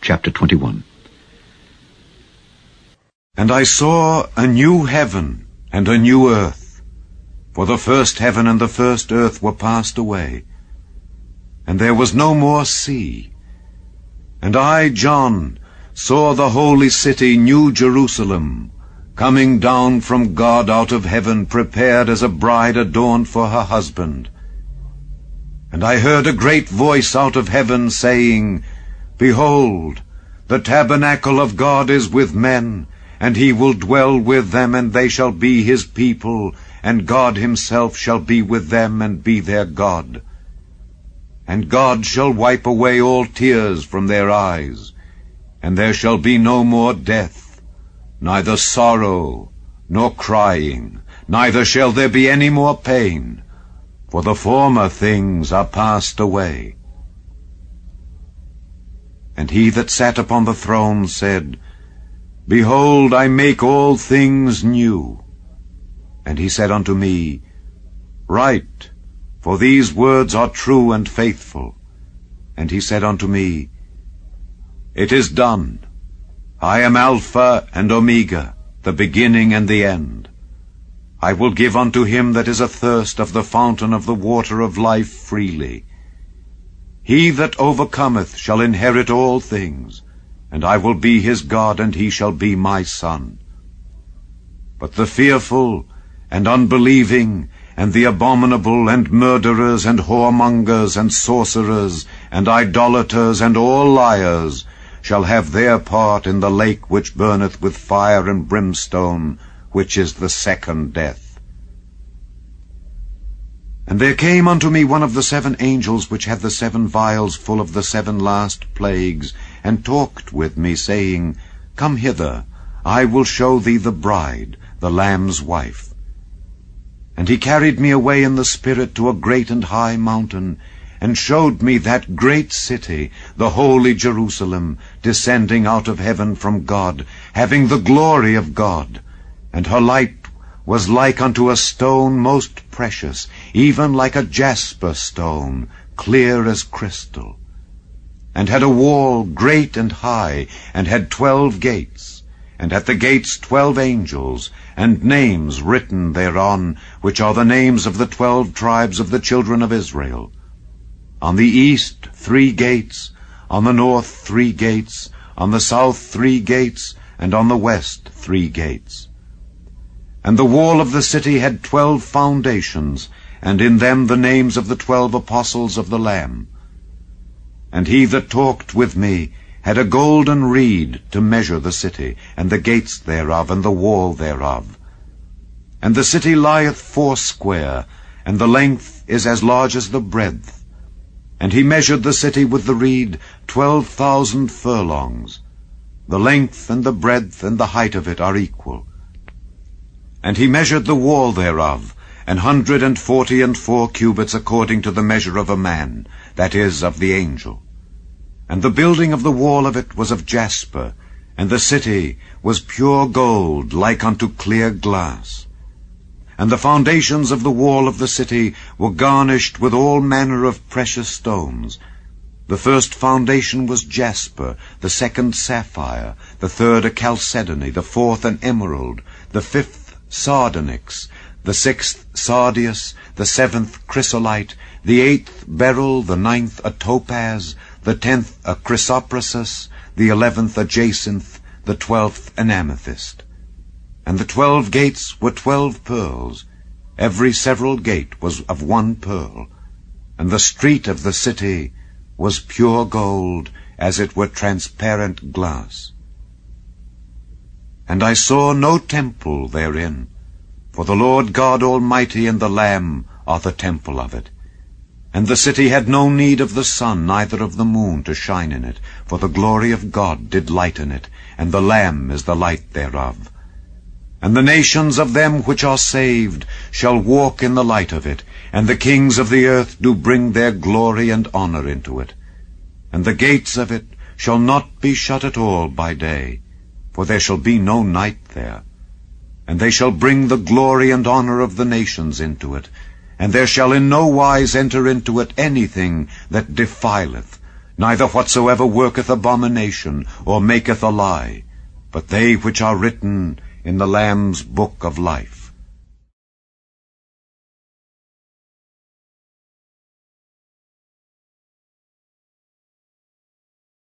chapter 21. And I saw a new heaven and a new earth, for the first heaven and the first earth were passed away, and there was no more sea. And I, John, saw the holy city, New Jerusalem, coming down from God out of heaven, prepared as a bride adorned for her husband. And I heard a great voice out of heaven saying, Behold, the tabernacle of God is with men, and he will dwell with them, and they shall be his people, and God himself shall be with them and be their God. And God shall wipe away all tears from their eyes, and there shall be no more death, neither sorrow, nor crying, neither shall there be any more pain, for the former things are passed away. And he that sat upon the throne said, Behold, I make all things new. And he said unto me, Write, for these words are true and faithful. And he said unto me, It is done. I am Alpha and Omega, the beginning and the end. I will give unto him that is athirst of the fountain of the water of life freely. He that overcometh shall inherit all things, and I will be his God, and he shall be my son. But the fearful and unbelieving, and the abominable, and murderers, and whoremongers, and sorcerers, and idolaters, and all liars, shall have their part in the lake which burneth with fire and brimstone, which is the second death. And there came unto me one of the seven angels which had the seven vials full of the seven last plagues, and talked with me, saying, Come hither, I will show thee the bride, the Lamb's wife. And he carried me away in the Spirit to a great and high mountain, and showed me that great city, the holy Jerusalem, descending out of heaven from God, having the glory of God. And her light was like unto a stone most precious, even like a jasper stone, clear as crystal, and had a wall great and high, and had twelve gates, and at the gates twelve angels, and names written thereon, which are the names of the twelve tribes of the children of Israel. On the east three gates, on the north three gates, on the south three gates, and on the west three gates. And the wall of the city had twelve foundations, and in them the names of the twelve apostles of the Lamb. And he that talked with me had a golden reed to measure the city, and the gates thereof, and the wall thereof. And the city lieth foursquare, and the length is as large as the breadth. And he measured the city with the reed twelve thousand furlongs. The length and the breadth and the height of it are equal. And he measured the wall thereof, an hundred and forty and four cubits according to the measure of a man, that is, of the angel. And the building of the wall of it was of jasper, and the city was pure gold, like unto clear glass. And the foundations of the wall of the city were garnished with all manner of precious stones. The first foundation was jasper, the second sapphire, the third a chalcedony, the fourth an emerald, the fifth sardonyx, the sixth sardius, the seventh chrysolite, the eighth beryl, the ninth a topaz, the tenth a chrysoprasus, the eleventh a jacinth, the twelfth an amethyst. And the twelve gates were twelve pearls. Every several gate was of one pearl. And the street of the city was pure gold, as it were transparent glass. And I saw no temple therein, for the Lord God Almighty and the Lamb are the temple of it. And the city had no need of the sun, neither of the moon to shine in it, for the glory of God did lighten it, and the Lamb is the light thereof. And the nations of them which are saved shall walk in the light of it, and the kings of the earth do bring their glory and honour into it. And the gates of it shall not be shut at all by day, for there shall be no night there. And they shall bring the glory and honour of the nations into it, and there shall in no wise enter into it anything that defileth, neither whatsoever worketh abomination, or maketh a lie, but they which are written in the Lamb's book of life.